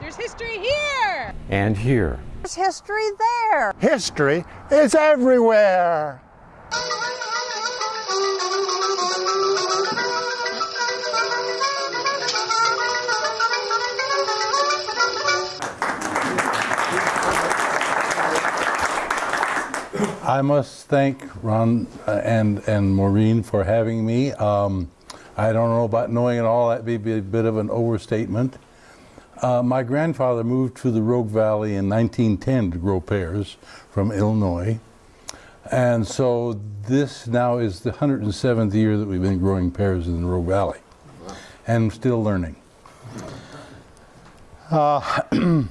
There's history here. And here. There's history there. History is everywhere. I must thank Ron uh, and, and Maureen for having me. Um, I don't know about knowing it all, That'd be a bit of an overstatement. Uh, my grandfather moved to the Rogue Valley in 1910 to grow pears from Illinois. And so this now is the 107th year that we've been growing pears in the Rogue Valley. And still learning. Uh,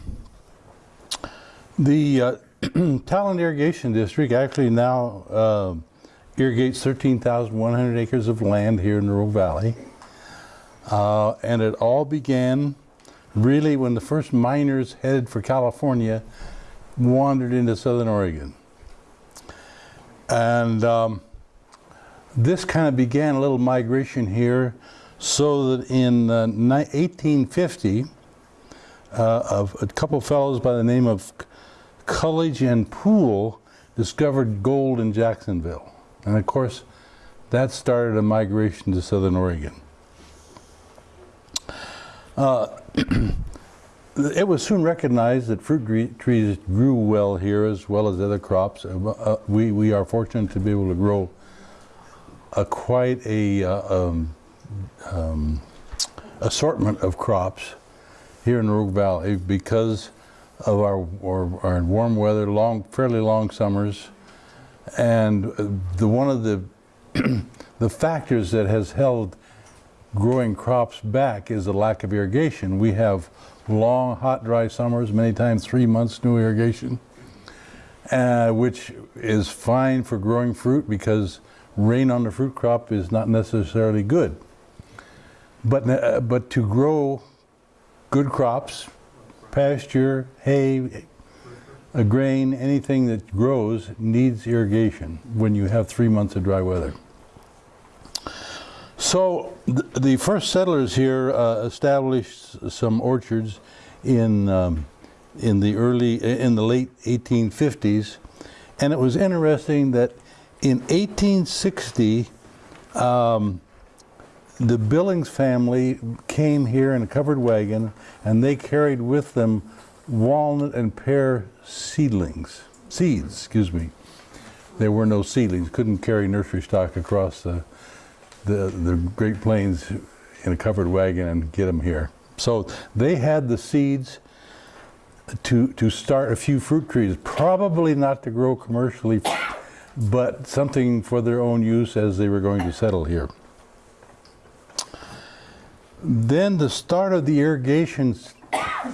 the uh, Talent Irrigation District actually now uh, irrigates 13,100 acres of land here in the Rogue Valley. Uh, and it all began really when the first miners headed for California wandered into Southern Oregon. And um, this kind of began a little migration here so that in uh, 1850, uh, a couple fellows by the name of Cluggage and Poole discovered gold in Jacksonville. And of course, that started a migration to Southern Oregon. Uh, it was soon recognized that fruit trees grew well here as well as other crops. Uh, uh, we, we are fortunate to be able to grow a quite a uh, um, um, assortment of crops here in Rogue Valley because of our, our, our, warm weather, long, fairly long summers, and the one of the the factors that has held growing crops back is the lack of irrigation. We have long, hot, dry summers, many times three months no irrigation, uh, which is fine for growing fruit because rain on the fruit crop is not necessarily good. But, uh, but to grow good crops, pasture, hay, a grain, anything that grows needs irrigation when you have three months of dry weather. So th the first settlers here uh, established some orchards in um, in the early in the late 1850s, and it was interesting that in 1860 um, the Billings family came here in a covered wagon and they carried with them walnut and pear seedlings, seeds, excuse me. There were no seedlings, couldn't carry nursery stock across the, the, the Great Plains in a covered wagon and get them here. So they had the seeds to, to start a few fruit trees, probably not to grow commercially, but something for their own use as they were going to settle here. Then the start of the irrigation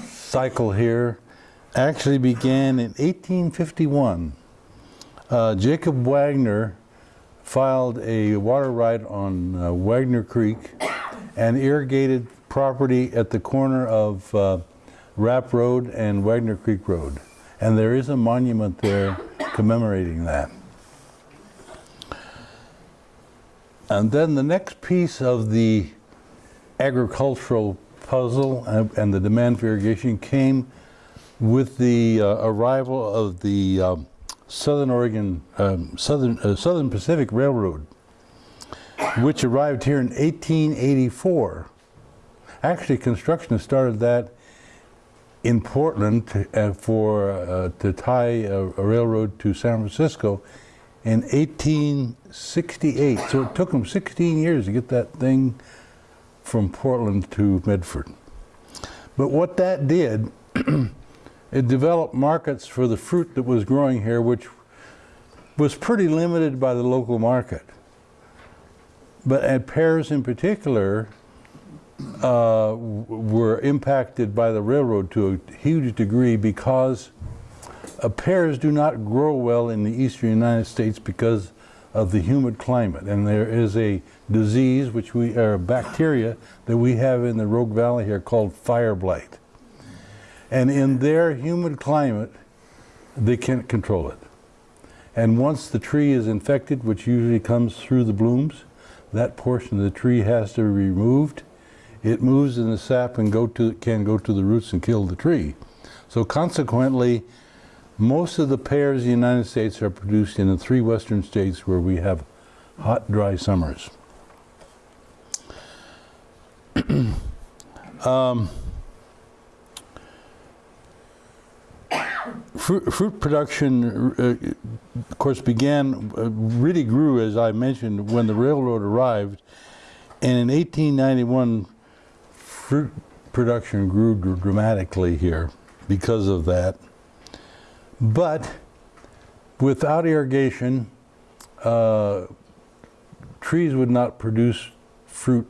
cycle here actually began in 1851. Uh, Jacob Wagner filed a water right on uh, Wagner Creek and irrigated property at the corner of uh, Rapp Road and Wagner Creek Road. And there is a monument there commemorating that. And then the next piece of the agricultural puzzle and the demand for irrigation came with the uh, arrival of the um, Southern Oregon, um, Southern, uh, Southern Pacific Railroad, which arrived here in 1884. Actually, construction started that in Portland to, uh, for uh, to tie a, a, railroad to San Francisco in 1868. So it took them 16 years to get that thing from Portland to Medford. But what that did, it developed markets for the fruit that was growing here, which was pretty limited by the local market. But at pears in particular, uh, were impacted by the railroad to a huge degree because uh, pears do not grow well in the eastern United States because of the humid climate. And there is a disease, which we are bacteria that we have in the Rogue Valley here called fire blight. And in their humid climate, they can't control it. And once the tree is infected, which usually comes through the blooms, that portion of the tree has to be removed it moves in the sap and go to, can go to the roots and kill the tree. So consequently, most of the pears in the United States are produced in the three western states where we have hot, dry summers. um, fruit, fruit production, uh, of course, began, uh, really grew, as I mentioned, when the railroad arrived. And in 1891, fruit production grew dr- dramatically here because of that. But without irrigation, uh, trees would not produce fruit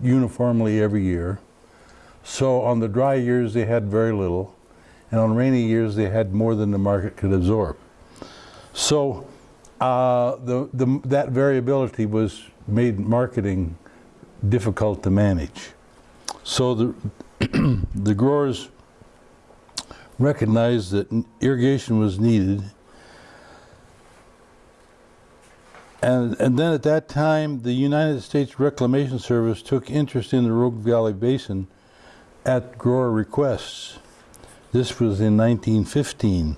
uniformly every year. So on the dry years, they had very little. And on rainy years, they had more than the market could absorb. So uh, the, the, that variability was made marketing difficult to manage. So the, the growers recognized that irrigation was needed. And, and then at that time, the United States Reclamation Service took interest in the Rogue Valley Basin at grower requests. This was in 1915.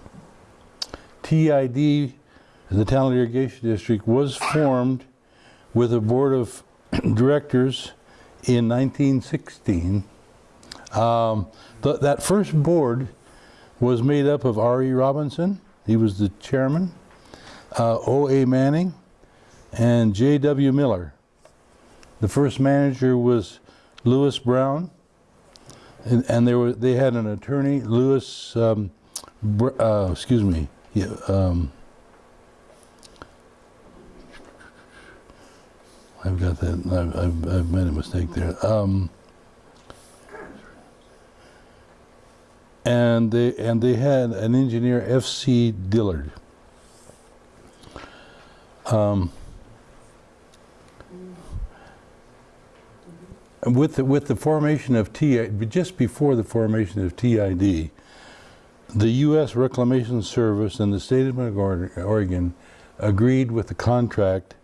TID, the Talent Irrigation District, was formed with a board of directors in 1916. Um, th that first board was made up of R.E. Robinson, he was the chairman, uh, O.A. Manning, and J.W. Miller. The first manager was Lewis Brown, and, and they were they had an attorney, Lewis. Um, uh, excuse me. Yeah, um, I've got that. I've, I've, I've made a mistake there. Um, and they and they had an engineer, F.C. Dillard. Um, with the, with the formation of TI, just before the formation of TID, the U.S. Reclamation Service and the state of Oregon agreed with the contract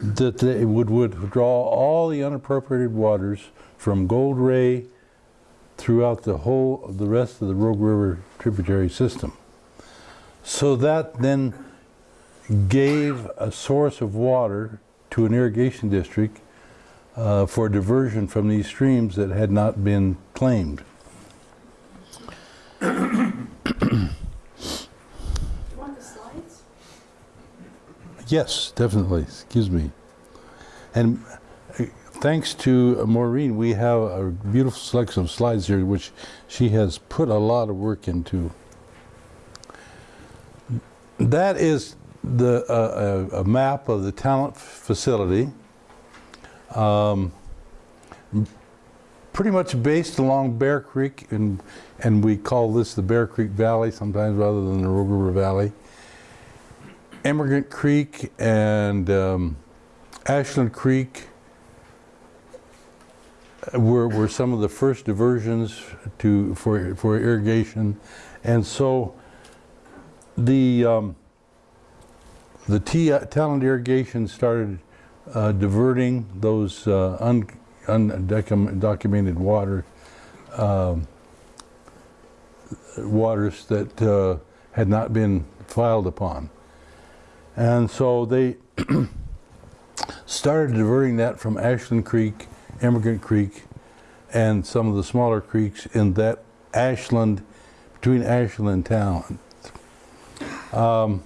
that they would withdraw all the unappropriated waters from Gold Ray throughout the whole, of the rest of the Rogue River tributary system. So that then gave a source of water to an irrigation district uh, for diversion from these streams that had not been claimed. Do you want the slides? Yes, definitely. Excuse me. And uh, thanks to Maureen, we have a beautiful selection of slides here, which she has put a lot of work into. That is the uh, a, a map of the talent facility. Um, pretty much based along Bear Creek, and and we call this the Bear Creek Valley sometimes rather than the Rogue River Valley. Emigrant Creek and um, Ashland Creek were, were some of the first diversions to for for irrigation, and so the um, the T talent irrigation started uh, diverting those uh, un, undocumented water um, waters that uh, had not been filed upon. And so they started diverting that from Ashland Creek, Emigrant Creek, and some of the smaller creeks in that Ashland, between Ashland and Talent. Um,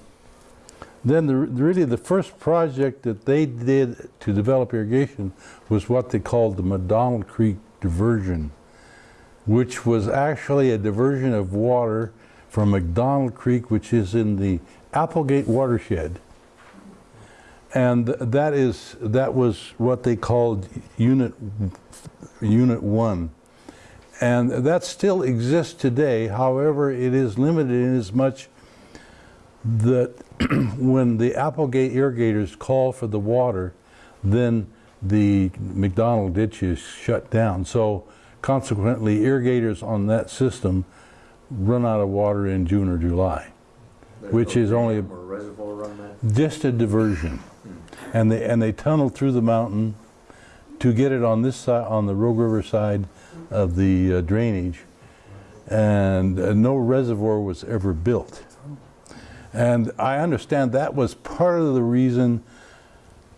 then the, really the first project that they did to develop irrigation was what they called the McDonald Creek diversion, which was actually a diversion of water from McDonald Creek, which is in the Applegate watershed. And that is that was what they called unit unit 1. And that still exists today. However, it is limited in as much that when the Applegate irrigators call for the water, then the McDonald ditch is shut down. So consequently, irrigators on that system run out of water in June or July, There's which no is only dam Or reservoir on that? just a diversion. And they, and they tunnel through the mountain to get it on this side, on the Rogue River side of the uh, drainage. And uh, no reservoir was ever built. And I understand that was part of the reason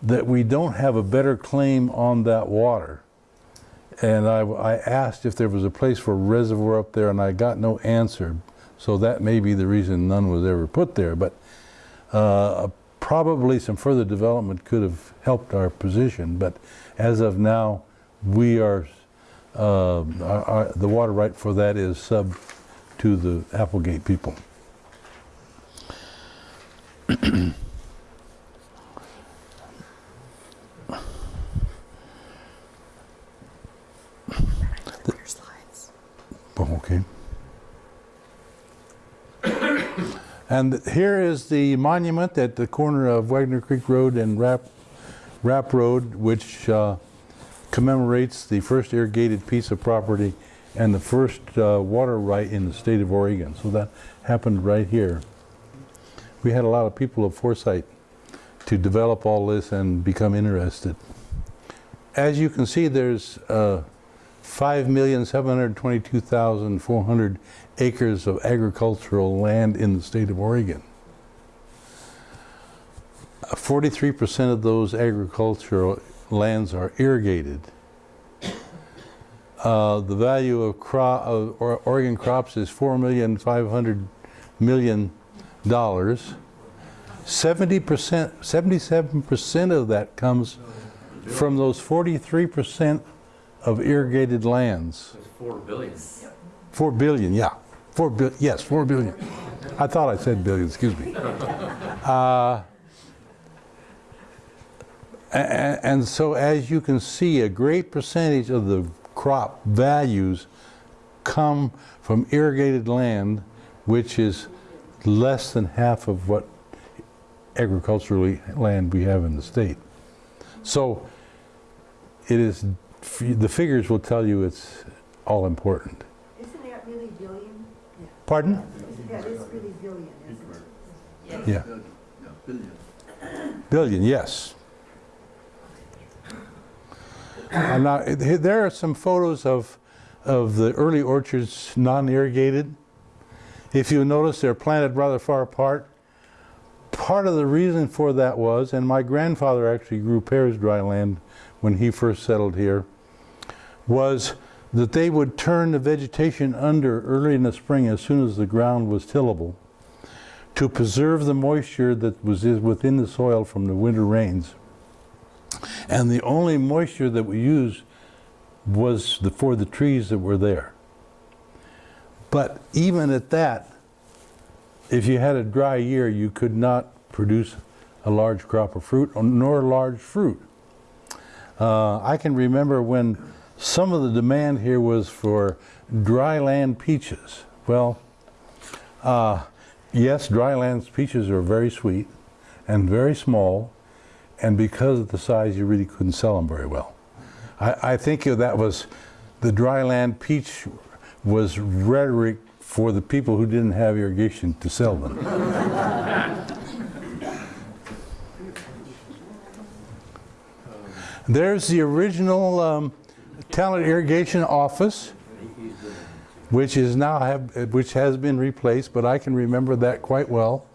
that we don't have a better claim on that water. And I, I asked if there was a place for a reservoir up there, and I got no answer. So that may be the reason none was ever put there. But uh, probably some further development could have helped our position. But as of now, we are, uh, our, our, the water right for that is sub to the Applegate people. Okay. And here is the monument at the corner of Wagner Creek Road and Rapp, Rapp Road, which uh, commemorates the first irrigated piece of property and the first uh, water right in the state of Oregon. So that happened right here. We had a lot of people of foresight to develop all this and become interested. As you can see, there's uh, 5,722,400 acres of agricultural land in the state of Oregon. 43% of those agricultural lands are irrigated. Uh, the value of, of Oregon crops is four million five hundred million dollars. 70%, 77% of that comes from those 43% of irrigated lands. Four billion. Four billion, yeah. Four bil, yes, four billion. I thought I said billion, excuse me. Uh, and so as you can see, a great percentage of the crop values come from irrigated land, which is less than half of what agriculturally land we have in the state. So it is, the figures will tell you it's all important. Isn't that really billion? Pardon? Isn't that is really billion, isn't it? Yeah. Billion, billion, yes. And now, there are some photos of, of the early orchards non-irrigated. If you notice, they're planted rather far apart. Part of the reason for that was, and my grandfather actually grew pears dry land when he first settled here, was that they would turn the vegetation under early in the spring as soon as the ground was tillable to preserve the moisture that was within the soil from the winter rains. And the only moisture that we used was the, for the trees that were there. But even at that, if you had a dry year, you could not produce a large crop of fruit or- nor large fruit. Uh, I can remember when some of the demand here was for dry land peaches. Well, uh, yes, dry land peaches are very sweet and very small, and because of the size, you really couldn't sell them very well. I, I think that was the dry land peach was rhetoric for the people who didn't have irrigation to sell them. There's the original um, talent irrigation office, which is now have, which has been replaced, but I can remember that quite well.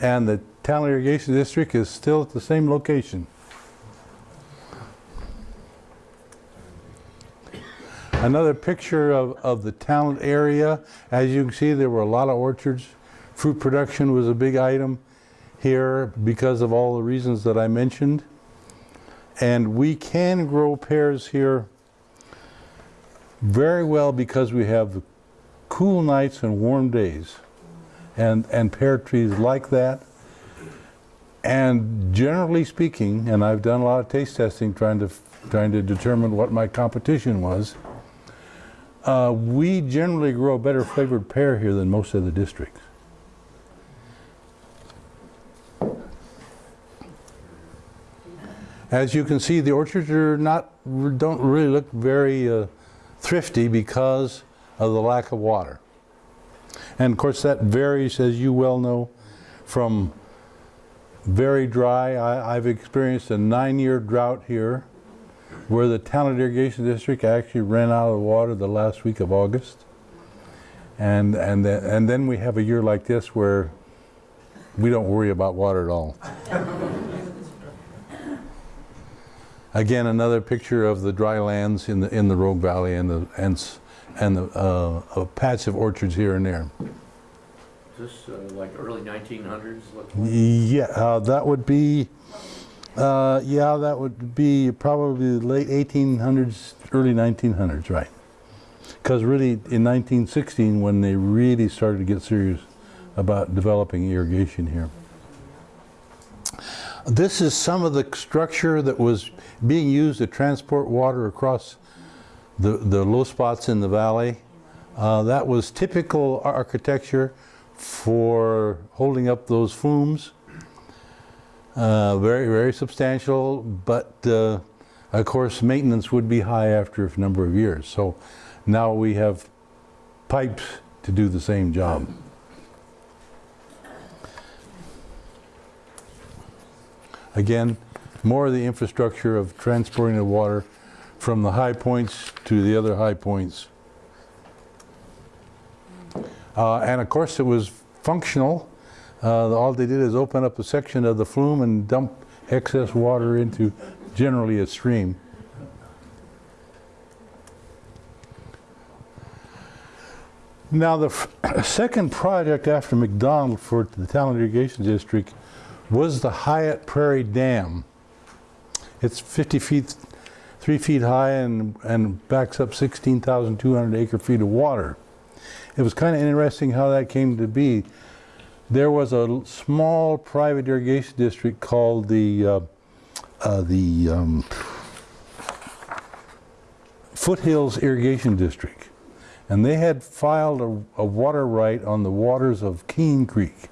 And the talent irrigation district is still at the same location. Another picture of, of the talent area. As you can see, there were a lot of orchards. Fruit production was a big item here because of all the reasons that I mentioned. And we can grow pears here very well because we have cool nights and warm days. And, and pear trees like that. And generally speaking, and I've done a lot of taste testing trying to, trying to determine what my competition was, uh, we generally grow a better flavored pear here than most other districts. As you can see, the orchards are not, don't really look very uh, thrifty because of the lack of water. And of course, that varies, as you well know, from very dry. I, I've experienced a nine-year drought here where the Talent Irrigation District actually ran out of water the last week of August. And, and, then, and then we have a year like this where we don't worry about water at all. Again, another picture of the dry lands in the, in the Rogue Valley and the, and, and the, uh, a patch of orchards here and there. Is this uh, like early 1900s? look like? Yeah, uh, that would be, uh, yeah, that would be probably the late 1800s, early 1900s, right? Because really, in 1916, when they really started to get serious about developing irrigation here. This is some of the structure that was being used to transport water across the, the low spots in the valley. Uh, that was typical architecture for holding up those flumes. Uh, very, very substantial, but uh, of course maintenance would be high after a number of years. So now we have pipes to do the same job. Again, more of the infrastructure of transporting the water from the high points to the other high points. Uh, and of course, it was functional. Uh, all they did is open up a section of the flume and dump excess water into generally a stream. Now, the second project after McDonald for the Talent Irrigation District was the Hyatt Prairie Dam. It's 50 feet, 3 feet high and, and backs up 16,200 acre feet of water. It was kind of interesting how that came to be. There was a small private irrigation district called the uh, uh, the um, Foothills Irrigation District, and they had filed a, a water right on the waters of Keene Creek.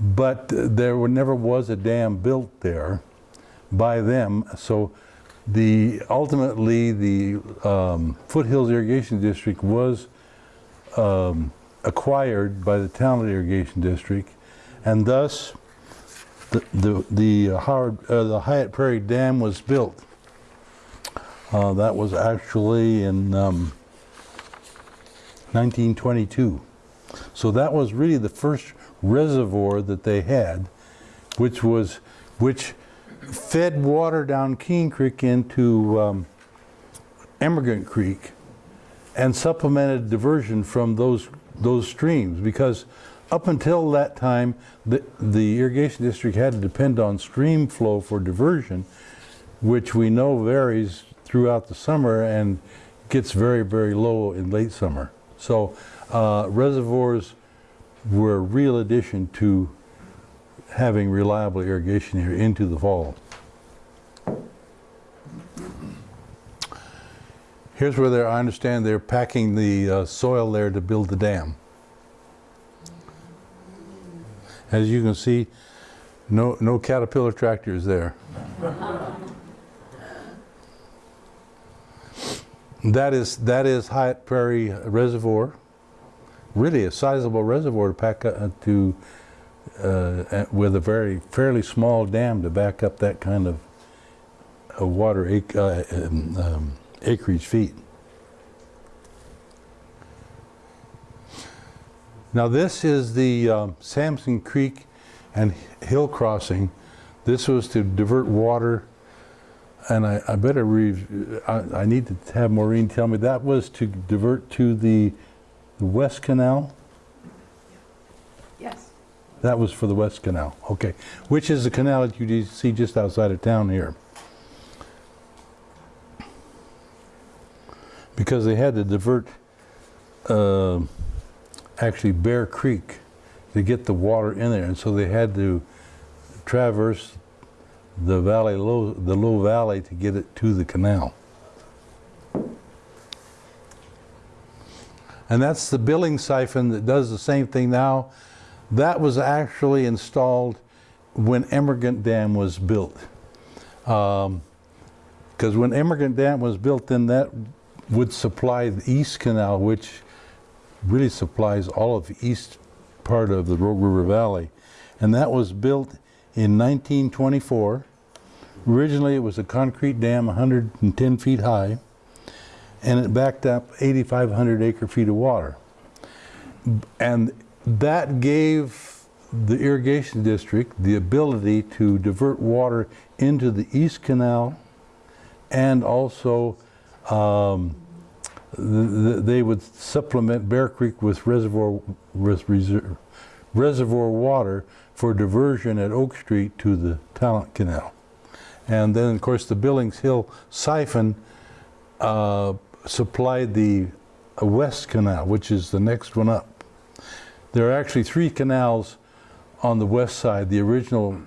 But there were, never was a dam built there by them, so the ultimately the um, Foothills Irrigation District was um, acquired by the Talent Irrigation District, and thus the the the uh, Howard uh, the Hyatt Prairie Dam was built. Uh, that was actually in um, 1922. So that was really the first reservoir that they had, which was which fed water down Keene Creek into um, Emigrant Creek and supplemented diversion from those those streams because up until that time the, the irrigation district had to depend on stream flow for diversion which we know varies throughout the summer and gets very very low in late summer. So uh, reservoirs were a real addition to having reliable irrigation here into the fall Here's where they're, I understand they're packing the uh, soil there to build the dam. As you can see, no, no Caterpillar tractors there. That is, that is Hyatt Prairie Reservoir. Really a sizable reservoir to pack up to, uh, with a very fairly small dam to back up that kind of uh, water uh, um, um, acreage feet. Now this is the um, Sampson Creek and Hill Crossing. This was to divert water, and I, I better I, I need to have Maureen tell me that was to divert to the, the West Canal. Yes. That was for the West Canal, okay. Which is the canal that you see just outside of town here. Because they had to divert, uh, actually Bear Creek to get the water in there, and so they had to traverse the valley, low, the low valley to get it to the canal. And that's the billing siphon that does the same thing now. That was actually installed when Emigrant Dam was built. Because when Emigrant Dam was built, then that would supply the East Canal, which really supplies all of the east part of the Rogue River Valley. And that was built in 1924 Originally, it was a concrete dam 110 feet high, and it backed up 8,500 acre feet of water. And that gave the irrigation district the ability to divert water into the East Canal and also um, th- th- they would supplement Bear Creek with reservoir, with reser- reservoir water for diversion at Oak Street to the Talent Canal. And then, of course, the Billings Hill siphon uh, supplied the West Canal, which is the next one up. There are actually three canals on the west side. The original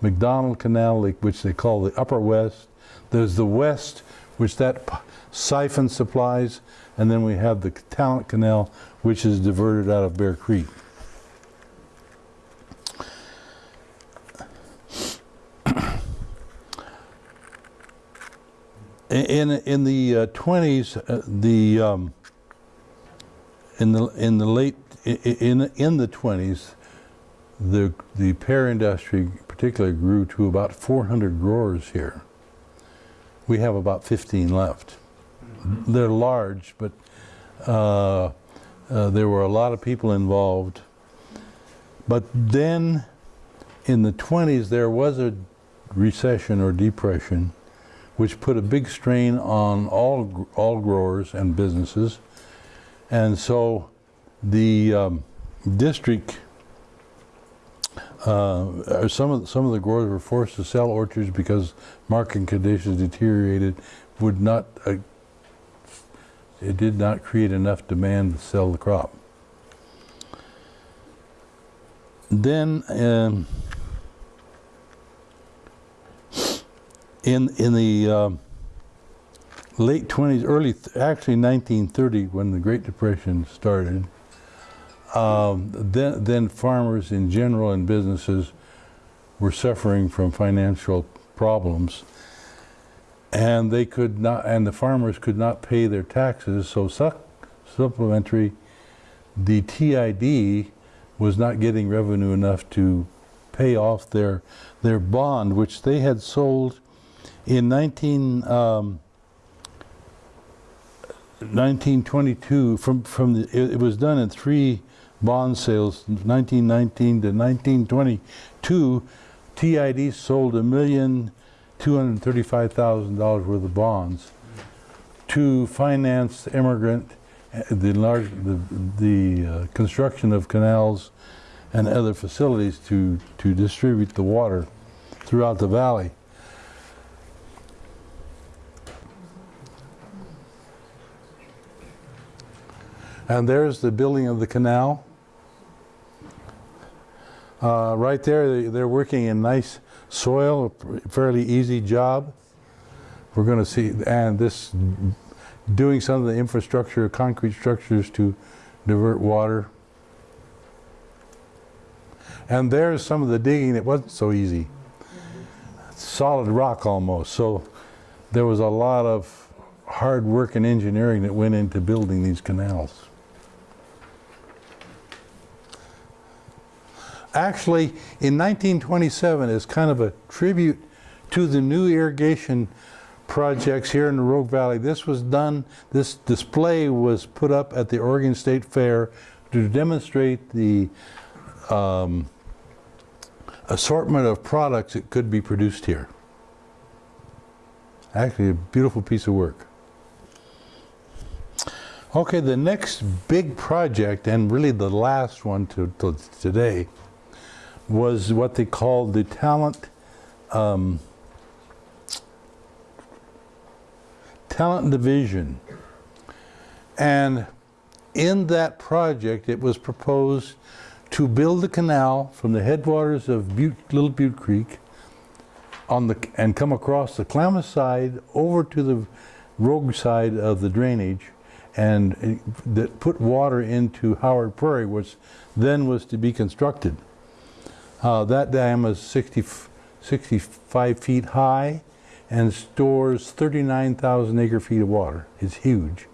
McDonald Canal, which they call the Upper West. There's the West, which that siphon supplies, and then we have the Talent Canal, which is diverted out of Bear Creek. In in the uh, 20s, uh, the um, in the in the late in in the 20s, the the pear industry particularly grew to about 400 growers here. We have about 15 left. They're large, but uh, uh, there were a lot of people involved. But then, in the 20s, there was a recession or depression, which put a big strain on all all growers and businesses, and so the um, district. Uh, some of some of the growers were forced to sell orchards because market conditions deteriorated. Would not uh, it did not create enough demand to sell the crop. Then um, in in the um, late 20s, early actually 1930, when the Great Depression started, um, then then farmers in general and businesses were suffering from financial problems, and they could not, and the farmers could not pay their taxes. So sup- supplementary, the TID was not getting revenue enough to pay off their their bond, which they had sold in 19. Um, 1922 from from the it, it was done in three bond sales 1919 to 1922 TID sold a million two hundred thirty-five thousand dollars worth of bonds to finance Emigrant uh, the large the the uh, construction of canals and other facilities to to distribute the water throughout the valley And there's the building of the canal. Uh, right there, they're working in nice soil, a fairly easy job. We're going to see, and this, doing some of the infrastructure, concrete structures to divert water. And there's some of the digging that wasn't so easy. Solid rock almost. So there was a lot of hard work and engineering that went into building these canals. Actually in 1927 as kind of a tribute to the new irrigation projects here in the Rogue Valley. This was done, this display was put up at the Oregon State Fair to demonstrate the um, assortment of products that could be produced here. Actually, a beautiful piece of work. Okay, the next big project, and really the last one to, to today, was what they called the talent um, talent division. And in that project it was proposed to build a canal from the headwaters of Butte, Little Butte Creek on the and come across the Klamath side over to the Rogue side of the drainage. And that put water into Howard Prairie which then was to be constructed uh, that dam is 60, 65 feet high and stores 39,000 acre feet of water. It's huge.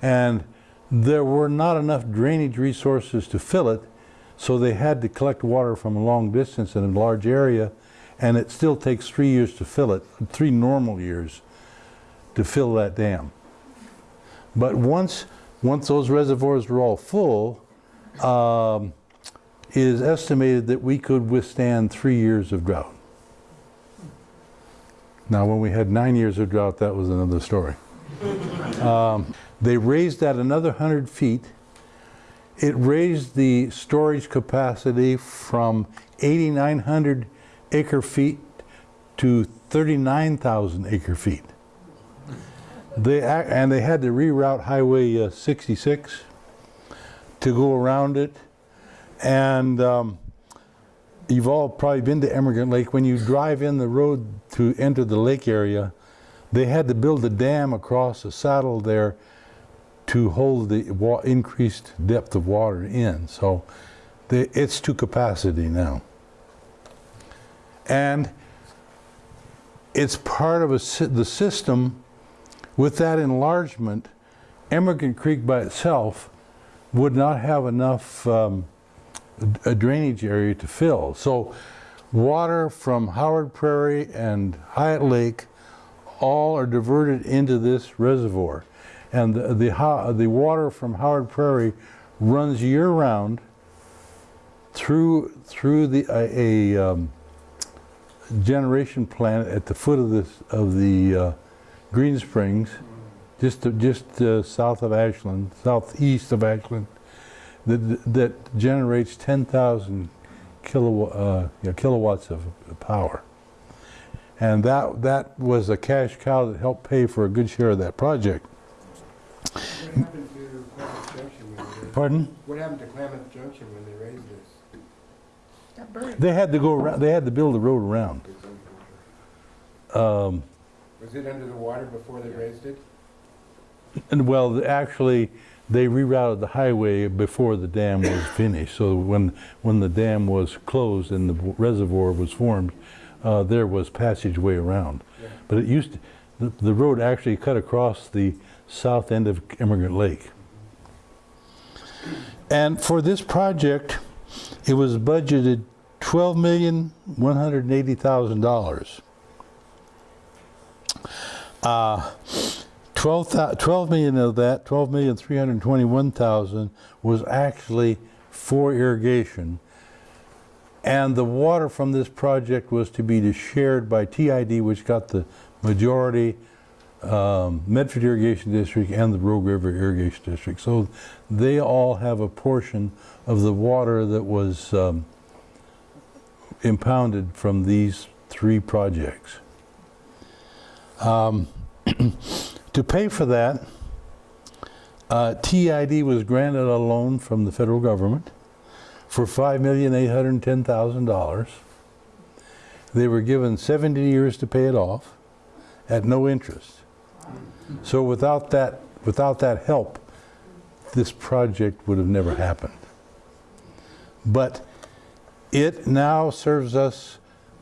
And there were not enough drainage resources to fill it, so they had to collect water from a long distance in a large area and it still takes three years to fill it, three normal years to fill that dam. But once, once those reservoirs were all full, um, it is estimated that we could withstand three years of drought. Now, when we had nine years of drought, that was another story. Um, They raised that another 100 feet. It raised the storage capacity from 8,900 acre feet to 39,000 acre feet. They, and they had to reroute Highway uh, 66 to go around it. And um, you've all probably been to Emigrant Lake. When you drive in the road to enter the lake area, they had to build a dam across the saddle there to hold the increased depth of water in. So they, it's to capacity now. And it's part of a, the system. With that enlargement, Emigrant Creek by itself would not have enough um, a drainage area to fill. So water from Howard Prairie and Hyatt Lake all are diverted into this reservoir. And the, the, the water from Howard Prairie runs year round through, through the, a, a um, generation plant at the foot of this, of the uh, Green Springs, just, to- just uh, south of Ashland, southeast of Ashland that, that generates 10,000 kilowatt, uh, yeah, kilowatts of power. And that, that was a cash cow that helped pay for a good share of that project. What happened to Klamath Junction when they? Pardon? What happened to Klamath Junction when they raised this? They had to go around, they had to build the road around. Um, Was it under the water before they raised it? and well, actually, they rerouted the highway before the dam was finished. So when, when the dam was closed and the reservoir was formed, uh, there was passageway around. Yeah. But it used, to- the, the road actually cut across the south end of Emigrant Lake. And for this project, it was budgeted twelve million, one hundred and eighty thousand dollars. Uh, 12, 12 million of that, 12 million 321,000 was actually for irrigation. And the water from this project was to be shared by TID, which got the majority, um, Medford Irrigation District and the Rogue River Irrigation District. So they all have a portion of the water that was um, impounded from these three projects. Um, to pay for that, uh, TID was granted a loan from the federal government for $5,810,000. They were given 70 years to pay it off at no interest. So without that, without that help, this project would have never happened. But it now serves us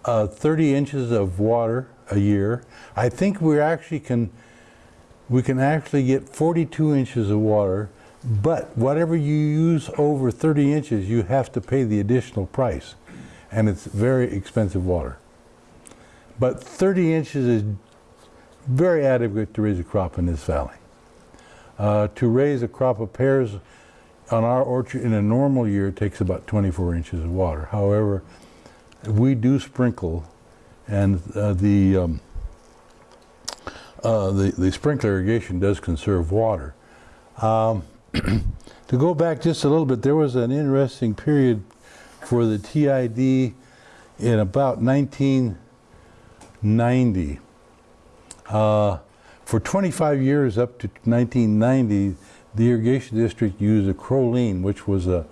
uh, 30 inches of water a year. I think we actually can, we can actually get 42 inches of water, but whatever you use over 30 inches, you have to pay the additional price. And it's very expensive water. But 30 inches is very adequate to raise a crop in this valley. Uh, to raise a crop of pears on our orchard in a normal year takes about 24 inches of water. However, we do sprinkle, and uh, the, um, uh, the the sprinkler irrigation does conserve water. Um, to go back just a little bit, there was an interesting period for the TID in about 1990. Uh, for 25 years up to 1990, the irrigation district used acrolein, which was a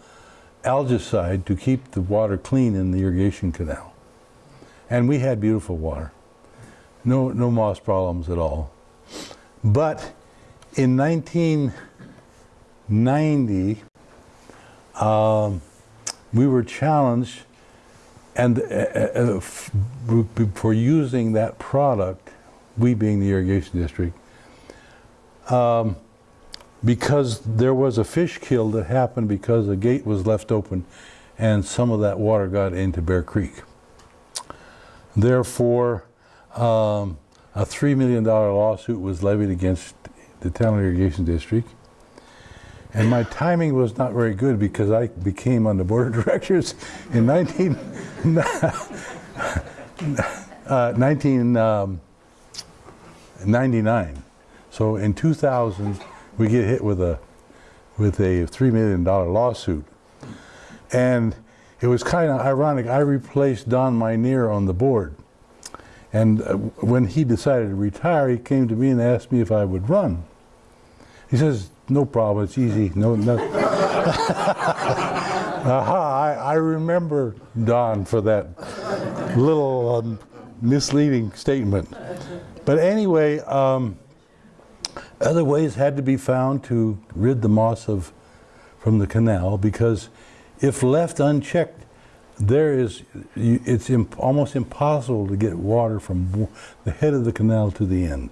algicide to keep the water clean in the irrigation canal. And we had beautiful water. No, no moss problems at all. But in 1990, um, we were challenged and uh, uh, for using that product, we being the irrigation district, um, because there was a fish kill that happened because a gate was left open and some of that water got into Bear Creek. Therefore, um, a $3 million lawsuit was levied against the town irrigation district. And my timing was not very good because I became on the board of directors in 19, uh, 1999. So in 2000, we get hit with a with a $3 million lawsuit. And it was kind of ironic. I replaced Don Minear on the board. And uh, when he decided to retire, he came to me and asked me if I would run. He says, no problem, it's easy. No, no. Aha, I, I remember Don for that little um, misleading statement. But anyway, um, other ways had to be found to rid the moss of from the canal because if left unchecked, there is it's imp- almost impossible to get water from the head of the canal to the end.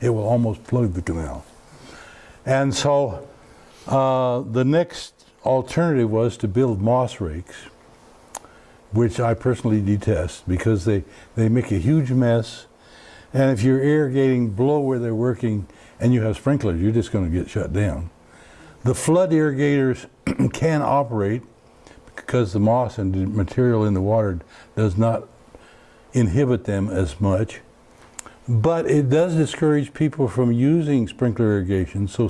It will almost plug the canal. And so uh, the next alternative was to build moss rakes, which I personally detest because they, they make a huge mess. And if you're irrigating below where they're working and you have sprinklers, you're just going to get shut down. The flood irrigators can operate because the moss and the material in the water does not inhibit them as much. But it does discourage people from using sprinkler irrigation. So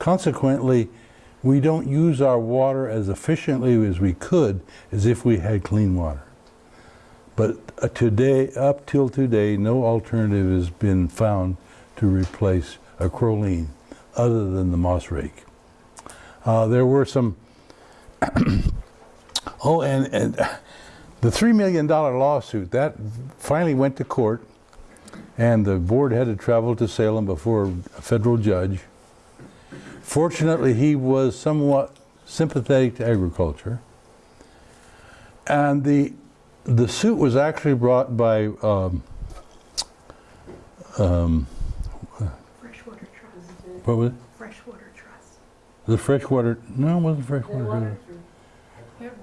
consequently, we don't use our water as efficiently as we could as if we had clean water. But uh, today, up till today, no alternative has been found to replace a acrolein other than the moss rake. Uh, there were some, oh, and, and the $3 million lawsuit, that finally went to court, and the board had to travel to Salem before a federal judge. Fortunately, he was somewhat sympathetic to agriculture. And the, the suit was actually brought by um, um, Freshwater Trust. what was it? Freshwater Trust. The freshwater, no, it wasn't freshwater.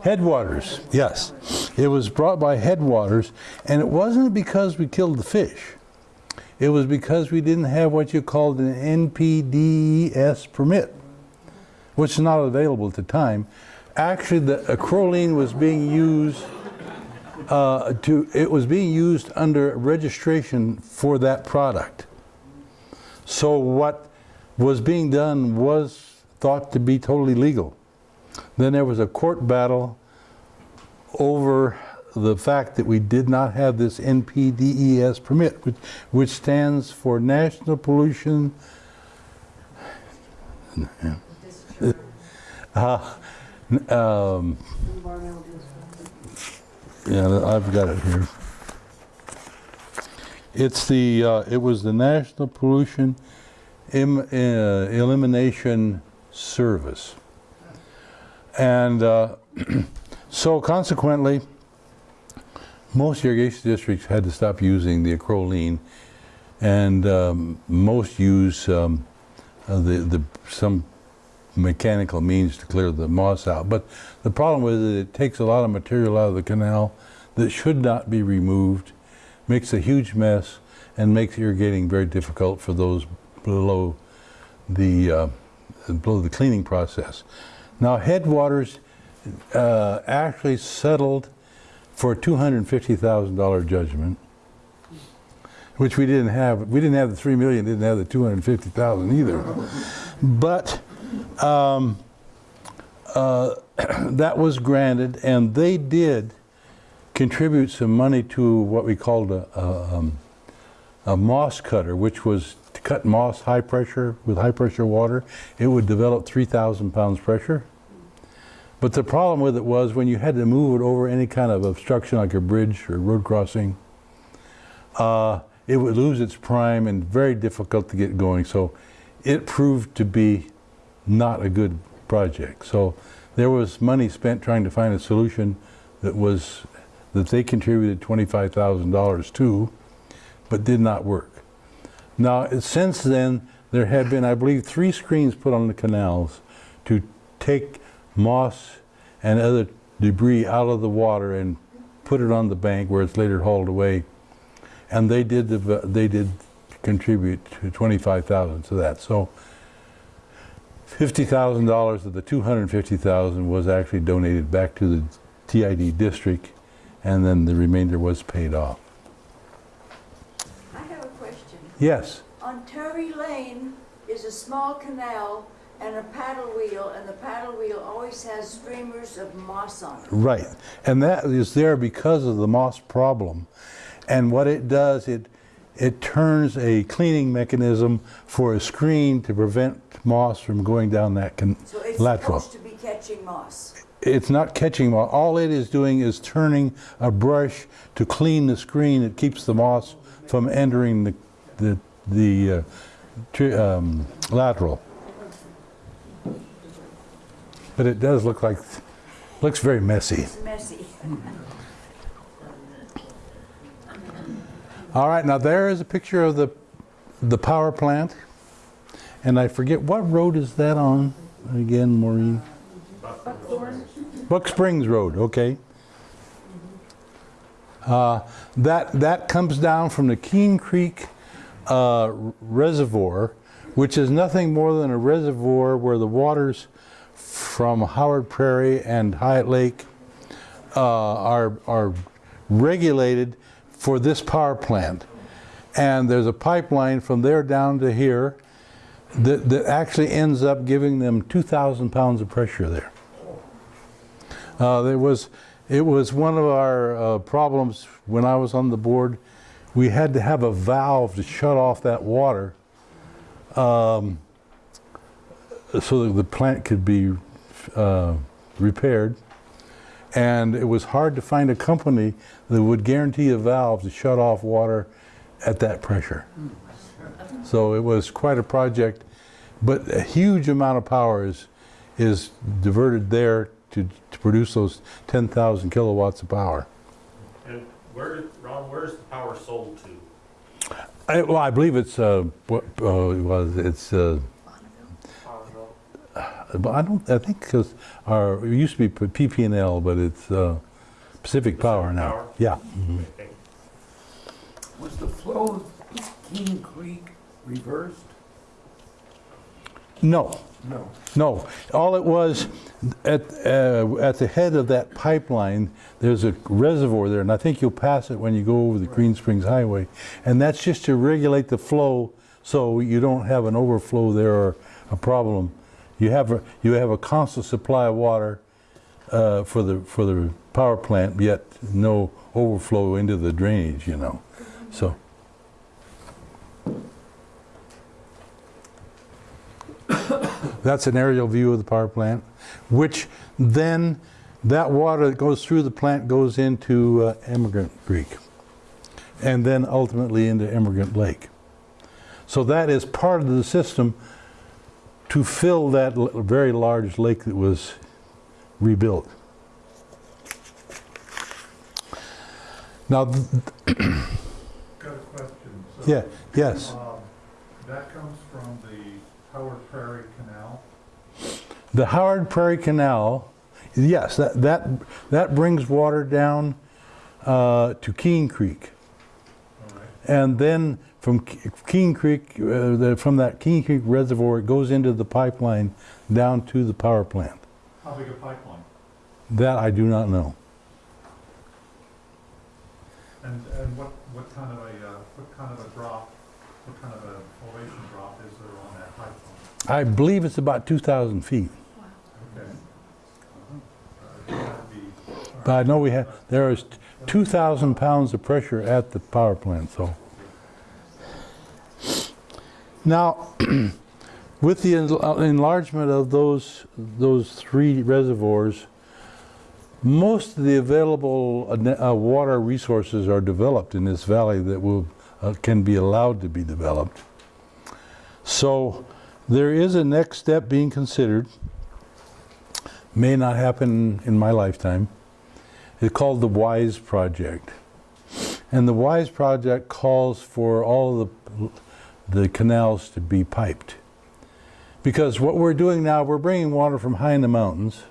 Headwaters, yes. It was brought by Headwaters, and it wasn't because we killed the fish. It was because we didn't have what you called an NPDES permit, which is not available at the time. Actually, the acrolein was being used uh, to, it was being used under registration for that product. So what was being done was thought to be totally legal. Then there was a court battle over the fact that we did not have this NPDES permit, which, which stands for National Pollution. Uh, um, yeah, I've got it here. It's the, uh, it was the National Pollution uh, Elimination Service. And uh, so consequently, most irrigation districts had to stop using the acrolein, and um, most use um, uh, the, the, some mechanical means to clear the moss out. But the problem with it, it takes a lot of material out of the canal that should not be removed, makes a huge mess, and makes irrigating very difficult for those below the, uh, below the cleaning process. Now, Headwaters uh, actually settled for a $250,000 judgment, which we didn't have. We didn't have the three million, didn't have the 250,000 either. But um, uh, that was granted, and they did contribute some money to what we called a, a, um, a moss cutter, which was cut moss high pressure with high pressure water. It would develop 3,000 pounds pressure. But the problem with it was when you had to move it over any kind of obstruction like a bridge or road crossing, uh, it would lose its prime and very difficult to get going. So it proved to be not a good project. So there was money spent trying to find a solution that was that they contributed $25,000 to, but did not work. Now, since then, there have been, I believe, three screens put on the canals to take moss and other debris out of the water and put it on the bank where it's later hauled away. And they did, they did contribute to 25,000 to that. So $50,000 of the 250,000 was actually donated back to the TID district and then the remainder was paid off. I have a question. Yes, On Terry Lane is a small canal and a paddle wheel, and the paddle wheel always has streamers of moss on it. right. And that is there because of the moss problem. And what it does, it, it turns a cleaning mechanism for a screen to prevent moss from going down that con- So it's lateral. supposed to be catching moss. It's not catching moss. All it is doing is turning a brush to clean the screen. It keeps the moss from entering the, the, the uh, um, lateral. But it does look like, looks very messy. It's messy. All right, now there is a picture of the, the power plant. And I forget, what road is that on again, Maureen? Buck Springs Road, okay. Uh, That, that comes down from the Keene Creek uh, Reservoir, which is nothing more than a reservoir where the waters from Howard Prairie and Hyatt Lake uh, are, are regulated for this power plant. And there's a pipeline from there down to here that, that actually ends up giving them 2,000 pounds of pressure there. Uh, there was, it was one of our uh, problems when I was on the board. We had to have a valve to shut off that water um, so that the plant could be uh, repaired. And it was hard to find a company that would guarantee a valve to shut off water at that pressure. So it was quite a project, but a huge amount of power is, is diverted there to, to produce those 10,000 kilowatts of power. And where, Ron, where's the power sold to? I, well, I believe it's, uh, what, uh, it was, it's, uh, but I don't, I think because our, it used to be PP&L, but it's, uh, Pacific Power now. Power? Yeah. Okay. Was the flow of Keene Creek reversed? No, No. No, all it was, at, uh, at the head of that pipeline, there's a reservoir there, and I think you'll pass it when you go over the Green Springs Highway. And that's just to regulate the flow, so you don't have an overflow there or a problem. You have a, you have a constant supply of water uh, for the, for the power plant, yet no overflow into the drainage, you know, so. That's an aerial view of the power plant, which then, that water that goes through the plant goes into uh, Emigrant Creek, and then ultimately into Emigrant Lake. So that is part of the system to fill that very large lake that was rebuilt. Now, th- Got a question. So, yeah, yes, um, That comes from the Howard Prairie. The Howard Prairie Canal, yes, that, that, that brings water down uh, to Keene Creek. Right. And then from Ke- Keene Creek, uh, the, from that Keene Creek reservoir, it goes into the pipeline down to the power plant. How big a pipeline? That I do not know. And, and what, what kind of a, uh, what kind of a drop, what kind of a elevation drop is there on that pipeline? I believe it's about 2,000 feet. Okay. Uh, that'd be- all But I know we have, there is 2,000 pounds of pressure at the power plant, so. Now, with the enlargement of those, those three reservoirs, most of the available uh, uh, water resources are developed in this valley that will, uh, can be allowed to be developed. So there is a next step being considered. May not happen in my lifetime. It's called the WISE Project. And the WISE Project calls for all the, the canals to be piped. Because what we're doing now, we're bringing water from high in the mountains,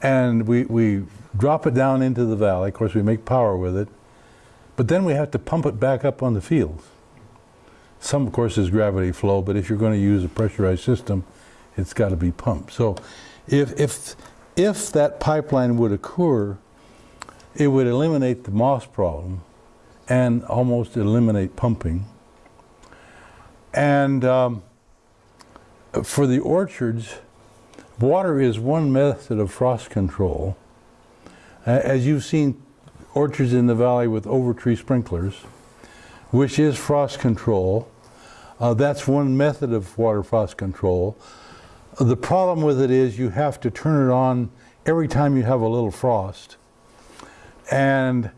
and we, we drop it down into the valley. Of course, we make power with it, but then we have to pump it back up on the fields. Some, of course, is gravity flow, but if you're going to use a pressurized system, it's got to be pumped. So if, if, if that pipeline would occur, it would eliminate the moss problem and almost eliminate pumping. And um, for the orchards, water is one method of frost control. As you've seen orchards in the valley with overtree sprinklers, which is frost control. Uh, that's one method of water frost control. The problem with it is you have to turn it on every time you have a little frost. And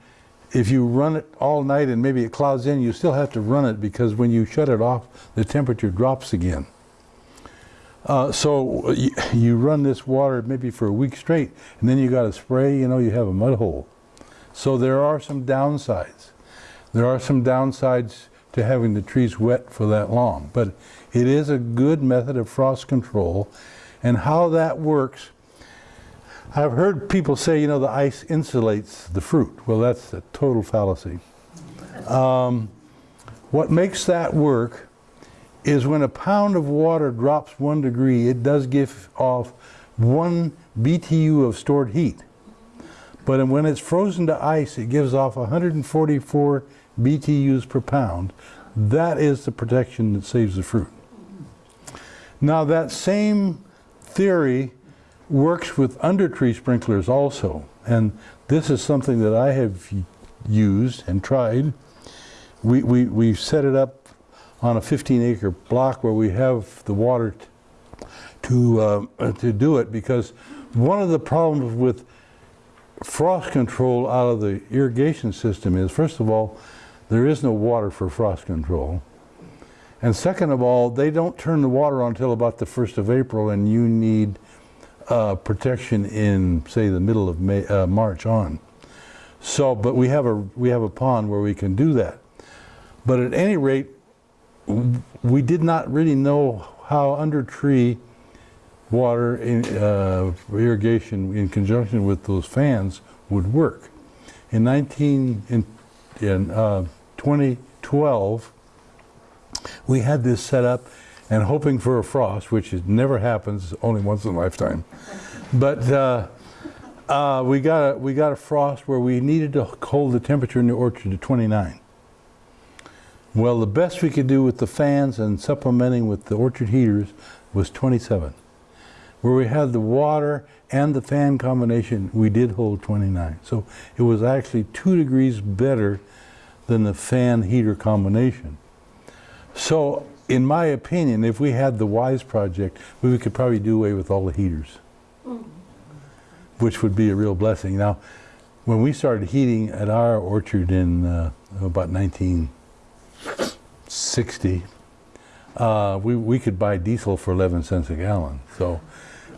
if you run it all night and maybe it clouds in, you still have to run it because when you shut it off, the temperature drops again. Uh, so you, you run this water maybe for a week straight, and then you got to spray, you know, you have a mud hole. So there are some downsides. There are some downsides to having the trees wet for that long, but it is a good method of frost control. And how that works, I've heard people say, you know, the ice insulates the fruit. Well, that's a total fallacy. Um, what makes that work is when a pound of water drops one degree, it does give off one BTU of stored heat. But when it's frozen to ice, it gives off 144 BTUs per pound. That is the protection that saves the fruit. Now that same theory works with undertree sprinklers also. And this is something that I have used and tried. We, we, we set it up on a 15 acre block where we have the water to, uh, to do it because one of the problems with frost control out of the irrigation system is, first of all, there is no water for frost control. And second of all, they don't turn the water on until about the 1st of April, and you need uh, protection in, say, the middle of May, uh, March on. So, but we have a we have a pond where we can do that. But at any rate, we did not really know how under tree water in, uh, irrigation in conjunction with those fans would work. In 19 in, in uh, 2012, we had this set up and hoping for a frost, which never happens, only once in a lifetime. But uh, uh, we got a, we got a frost where we needed to hold the temperature in the orchard to 29. Well, the best we could do with the fans and supplementing with the orchard heaters was 27. Where we had the water and the fan combination, we did hold 29. So it was actually two degrees better than the fan heater combination. So, in my opinion, if we had the WISE project, we could probably do away with all the heaters, which would be a real blessing. Now, when we started heating at our orchard in uh, about 1960, uh, we, we could buy diesel for 11 cents a gallon. So,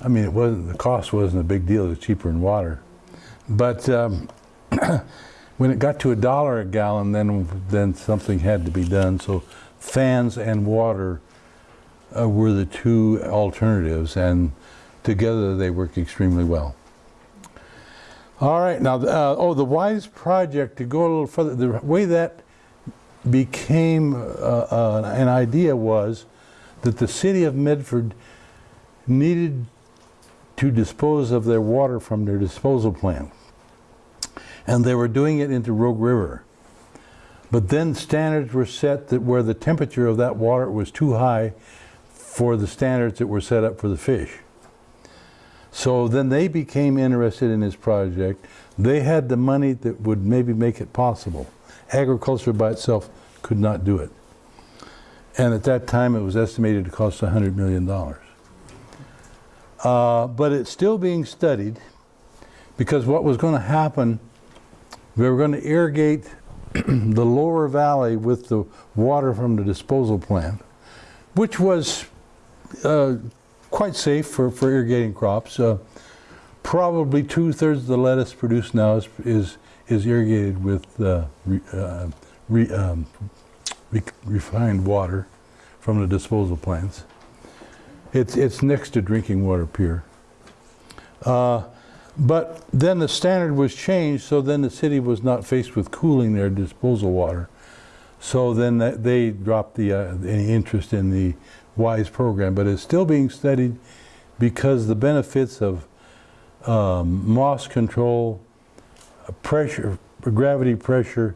I mean, it wasn't the cost wasn't a big deal. It was cheaper than water. But um, when it got to a dollar a gallon, then then something had to be done. So fans and water uh, were the two alternatives, and together they work extremely well. All right, now, uh, oh, the WISE project, to go a little further, the way that became uh, uh, an idea was that the city of Medford needed to dispose of their water from their disposal plant. And they were doing it into Rogue River. But then standards were set that where the temperature of that water was too high for the standards that were set up for the fish. So then they became interested in this project. They had the money that would maybe make it possible. Agriculture by itself could not do it. And at that time, it was estimated to cost $100 million. Uh, but it's still being studied because what was going to happen, we were going to irrigate the lower valley with the water from the disposal plant, which was uh, quite safe for, for irrigating crops. Uh, probably two thirds of the lettuce produced now is, is, is irrigated with uh, re, uh, re, um, re, refined water from the disposal plants. It's, it's next to drinking water pure. Uh, But then the standard was changed, so then the city was not faced with cooling their disposal water. So then they dropped the, uh, any interest in the WISE program, but it's still being studied because the benefits of um, moss control, uh, pressure, gravity pressure,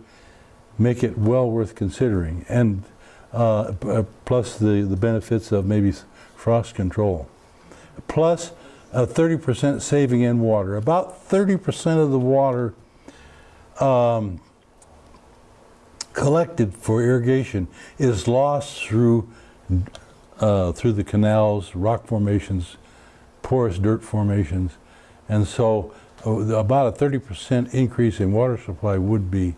make it well worth considering. And uh, uh, plus the, the benefits of maybe frost control. Plus a 30% saving in water. About 30% of the water um, collected for irrigation is lost through uh, through the canals, rock formations, porous dirt formations, and so uh, about a 30% increase in water supply would be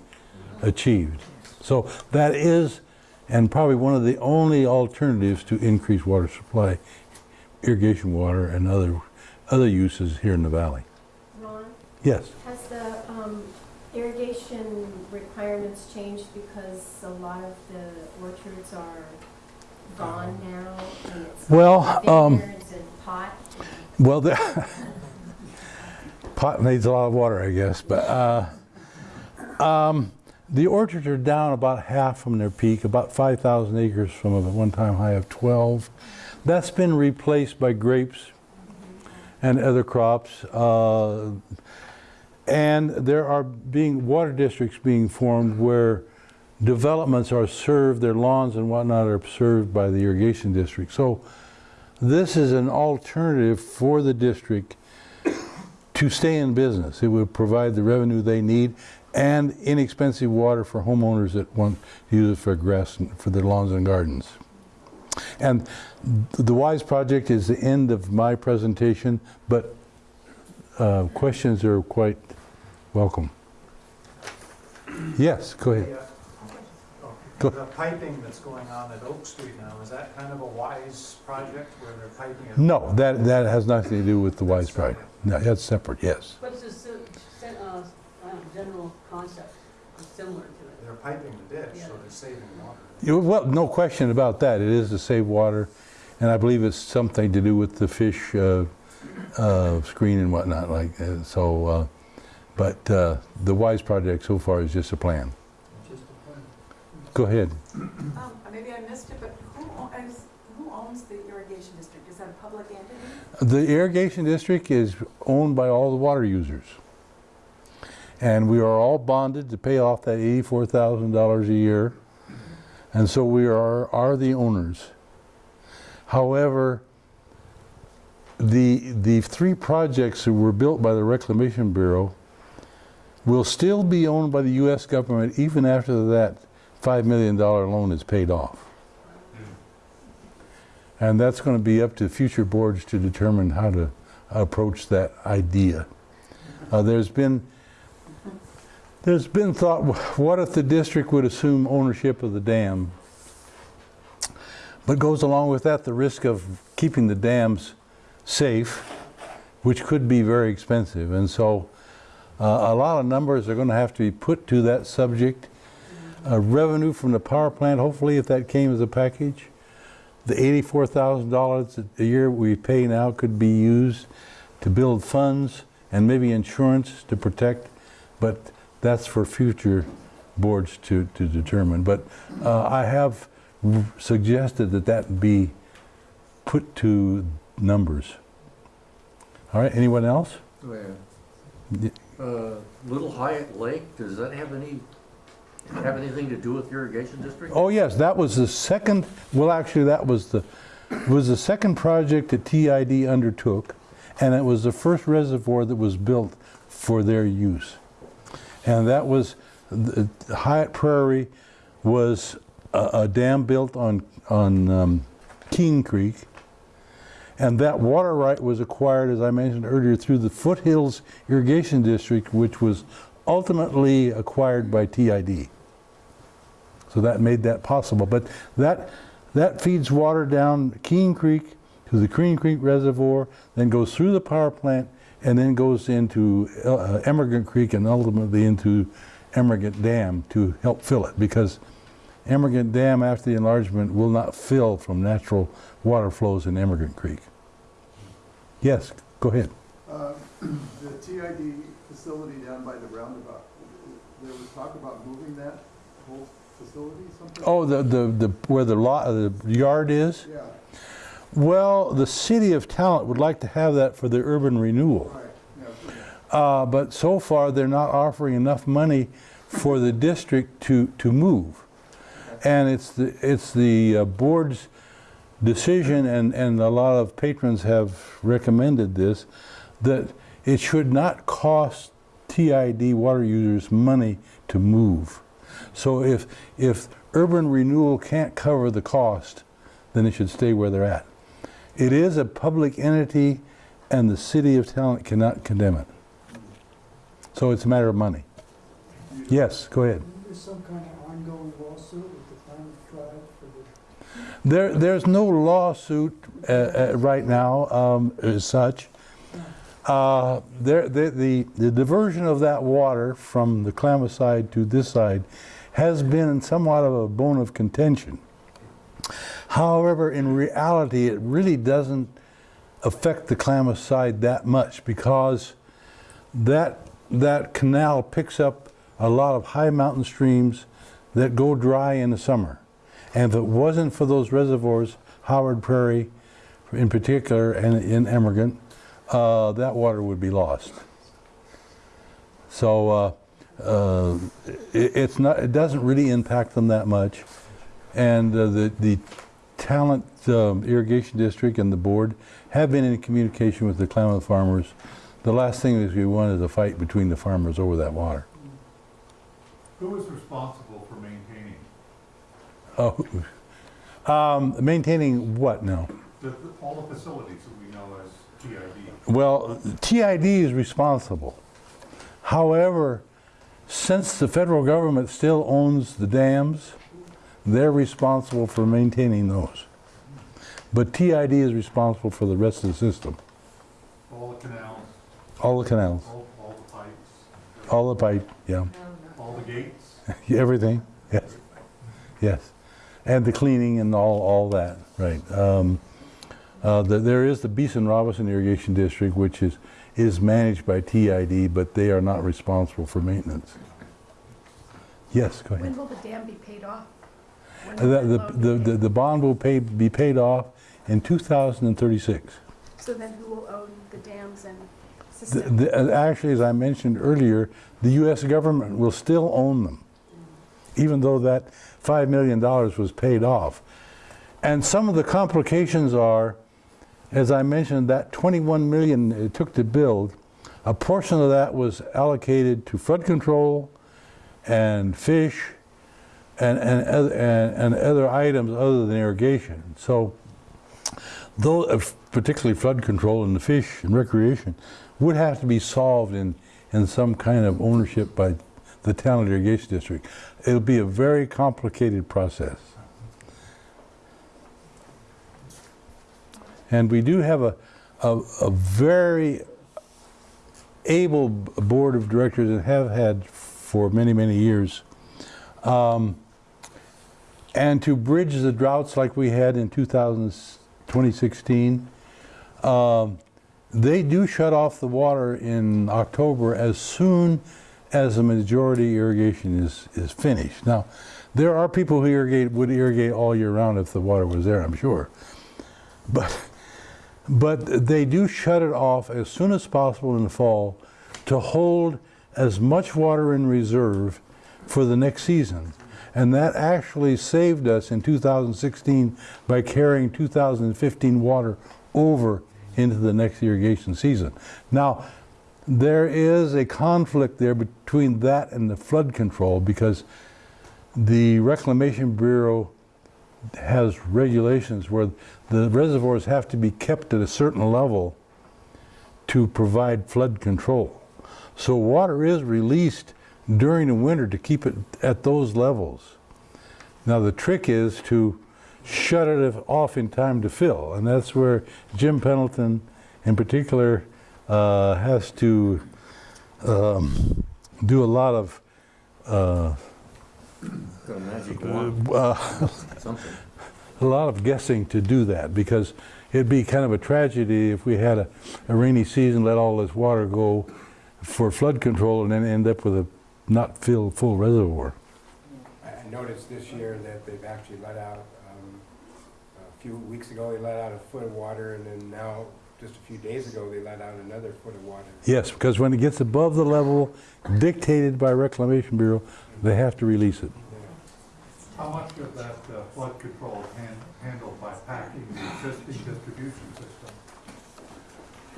achieved. So that is, and probably one of the only alternatives to increase water supply, irrigation water and other other uses here in the valley. Ron, Yes. has the um, irrigation requirements changed because a lot of the orchards are gone now? and it's Well, um, and pot? Well, the pot needs a lot of water, I guess, but uh, um, the orchards are down about half from their peak, about 5,000 acres from a one-time high of 12. That's been replaced by grapes and other crops. Uh, and there are being water districts being formed where developments are served, their lawns and whatnot are served by the irrigation district. So this is an alternative for the district to stay in business. It would provide the revenue they need and inexpensive water for homeowners that want to use it for grass and for their lawns and gardens. And the WISE project is the end of my presentation, but uh, questions are quite welcome. Yes, go ahead. Go- The piping that's going on at Oak Street now, is that kind of a wise project where they're piping it? No, that, that has nothing to do with the WISE project. No, that's separate, yes. But it's si- si- uh, uh, general concept similar to it? They're piping the ditch, so they're saving water. You- Well, no question about that. It is to save water, and I believe it's something to do with the fish uh, uh, screen and whatnot. Like uh, so, uh, but uh, the WISE project so far is just a plan. Go ahead. Um, maybe I missed it, but who, o- who owns the irrigation district? Is that a public entity? The irrigation district is owned by all the water users, and we are all bonded to pay off that eighty-four thousand dollars a year, and so we are are the owners. However, the the three projects that were built by the Reclamation Bureau will still be owned by the U.S. government even after that five million dollar loan is paid off. And that's going to be up to future boards to determine how to approach that idea. Uh, there's been there's been thought, what if the district would assume ownership of the dam? But goes along with that the risk of keeping the dams safe, which could be very expensive. And so uh, a lot of numbers are going to have to be put to that subject. Uh, revenue from the power plant, hopefully if that came as a package, the $84,000 a year we pay now could be used to build funds and maybe insurance to protect, but that's for future boards to, to determine. But uh, I have suggested that that be put to numbers. All right, anyone else? Yeah. Uh, Little Hyatt Lake, does that have any, have anything to do with irrigation district? Oh, yes, that was the second, well, actually, that was the, was the second project that TID undertook, and it was the first reservoir that was built for their use. And that was, the Hyatt Prairie was a, a dam built on, on um, Keene Creek, and that water right was acquired, as I mentioned earlier, through the Foothills Irrigation District, which was ultimately acquired by TID. So that made that possible. But that, that feeds water down Keene Creek to the Keene Creek Reservoir, then goes through the power plant, and then goes into uh, Emigrant Creek and ultimately into Emigrant Dam to help fill it. Because Emigrant Dam, after the enlargement, will not fill from natural water flows in Emigrant Creek. Yes, go ahead. Uh, The TID facility down by the roundabout, there was talk about moving that whole facility sometime? Oh, the, the, the, where the lot, the yard is? Yeah, Well, the city of Talent would like to have that for the urban renewal. Uh, but so far, they're not offering enough money for the district to, to move. And it's the, it's the uh, board's decision, and, and a lot of patrons have recommended this, that it should not cost TID water users money to move. So if, if urban renewal can't cover the cost, then it should stay where they're at. It is a public entity, and the city of Talent cannot condemn it. So it's a matter of money. Yes, go ahead. There's some kind of ongoing lawsuit with the Klamath tribe for the There, there's no lawsuit uh, uh, right now um, as such. Uh, there, the, the, the diversion of that water from the Klamath side to this side has been somewhat of a bone of contention. However, in reality, it really doesn't affect the Klamath side that much because that, that canal picks up a lot of high mountain streams that go dry in the summer. And if it wasn't for those reservoirs, Howard Prairie in particular and in Emigrant, uh, that water would be lost. So uh, uh, it, it's not, it doesn't really impact them that much. And uh, the, the Talent um, Irrigation District and the board have been in communication with the Klamath farmers. The last thing that we want is a fight between the farmers over that water. Who is responsible for maintaining? Oh, um, maintaining what now? The, all the facilities that we know as TID? Well, TID is responsible. However, since the federal government still owns the dams, they're responsible for maintaining those. But TID is responsible for the rest of the system, All the canals, all the canals, all, all the pipes, all the pipe, yeah, all the gates? everything, yes, yes. And the cleaning and all, all that, right. Um, uh, the- There is the Beeson Robinson Irrigation District, which is, is managed by TID, but they are not responsible for maintenance. Yes, go ahead. When will the dam be paid off? The, the, the, the- bond will pay, be paid off in 2036. So then who will own the dams and The- system? the- uh, Actually, as I mentioned earlier, the US government will still own them, even though that $5 million was paid off. And some of the complications are, as I mentioned, that 21 million it took to build, a portion of that was allocated to flood control and fish and, and, and, other items other than irrigation. So, though, particularly flood control and the fish and recreation, would have to be solved in, in some kind of ownership by the Talent Irrigation District. It'll be a very complicated process. And we do have a, a, a very able board of directors and have had for many, many years. Um, and to bridge the droughts like we had in 2000, 2016, um, they do shut off the water in October as soon as the majority irrigation is, is finished. Now, there are people who irrigate, would irrigate all year round if the water was there, I'm sure. But, but they do shut it off as soon as possible in the fall to hold as much water in reserve for the next season. And that actually saved us in 2016 by carrying 2015 water over into the next irrigation season. Now, there is a conflict there between that and the flood control because the Reclamation Bureau has regulations where the reservoirs have to be kept at a certain level to provide flood control. So water is released during the winter to keep it at those levels. Now the trick is to shut it off in time to fill, and that's where Jim Pendleton, in particular, uh, has to um, do a lot of uh, uh, a lot of guessing to do that because it'd be kind of a tragedy if we had a, a rainy season, let all this water go for flood control and then end up with a not fill full reservoir. I I noticed this year that they've actually let out, um, a few weeks ago, they let out a foot of water, and then now, just a few days ago, they let out another foot of water. Yes, because when it gets above the level dictated by Reclamation Bureau, they have to release it. How much of that uh, flood control is handled by packing the existing distribution system?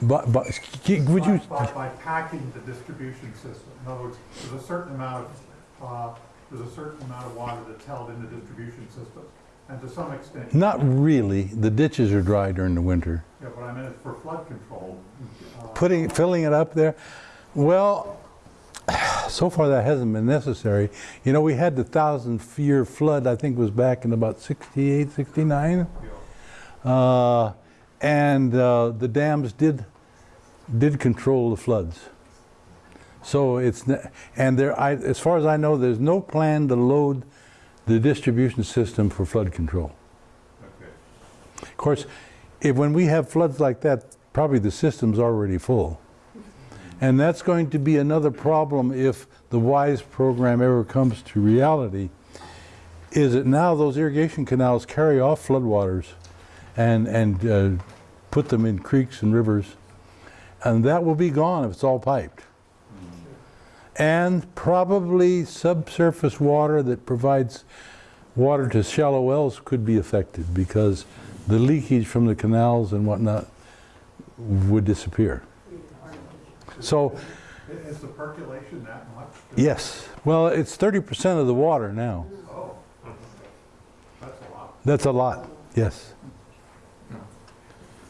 But, but, would you, By, by- by packing the distribution system. In other words, there's a certain amount of, uh, there's a certain amount of water that's held in the distribution system. And to some extent. not really, the ditches are dry during the winter. Yeah, but I meant it's for flood control. uh, Putting, filling it up there, well, so far that hasn't been necessary. You know, we had the thousand year flood, I think was back in about 68, 69. Uh, and uh, the dams did, did control the floods. So it's, and there, I, as far as I know, there's no plan to load the distribution system for flood control. Okay. Of course, if, when we have floods like that, probably the system's already full. And that's going to be another problem if the WISE program ever comes to reality, is that now those irrigation canals carry off floodwaters and, and uh, put them in creeks and rivers. And that will be gone if it's all piped. And probably subsurface water that provides water to shallow wells could be affected because the leakage from the canals and whatnot would disappear. So, Is the percolation that much? yes, well, it's 30% of the water now. Oh, that's a lot. That's a lot, yes.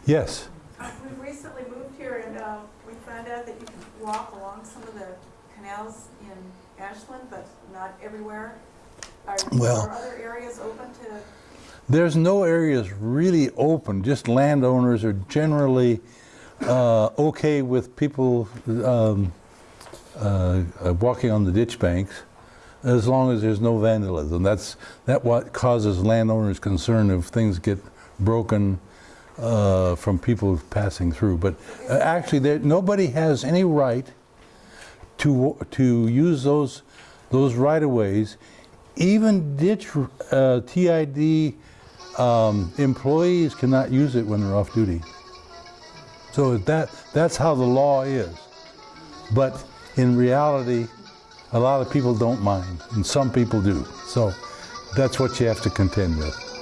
Yes, Uh, We recently moved here and uh, we found out that you can walk along some of the canals in Ashland, but not everywhere. Are Well- are other areas open to, there's no areas really open, just landowners are generally uh, okay with people um, uh, uh, walking on the ditch banks as long as there's no vandalism. That's that what causes landowners concern if things get broken uh, from people passing through. But uh, actually, there, nobody has any right to to use those those right of ways. Even ditch uh, TID um, employees cannot use it when they're off duty. So that that's how the law is. But in reality, a lot of people don't mind, and some people do. So that's what you have to contend with.